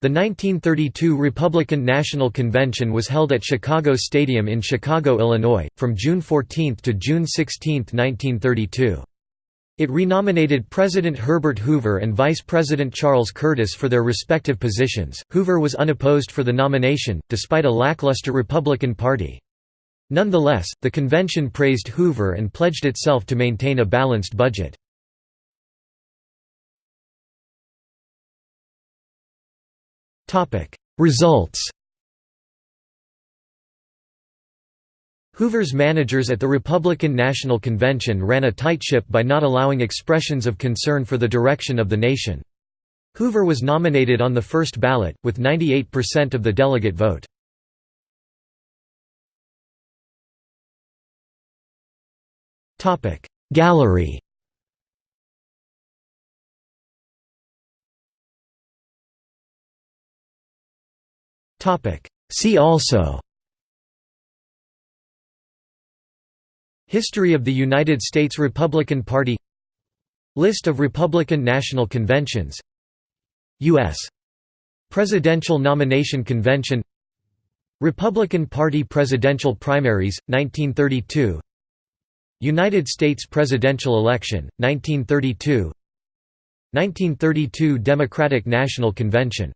The 1932 Republican National Convention was held at Chicago Stadium in Chicago, Illinois, from June 14 to June 16, 1932. It renominated President Herbert Hoover and Vice President Charles Curtis for their respective positions. Hoover was unopposed for the nomination, despite a lackluster Republican Party. Nonetheless, the convention praised Hoover and pledged itself to maintain a balanced budget. Results Hoover's managers at the Republican National Convention ran a tight ship by not allowing expressions of concern for the direction of the nation. Hoover was nominated on the first ballot, with 98% of the delegate vote. Gallery See also. History of the United States Republican Party. List of Republican National Conventions. U.S. Presidential Nomination Convention. Republican Party presidential primaries, 1932 United States presidential election, 1932 1932 Democratic National Convention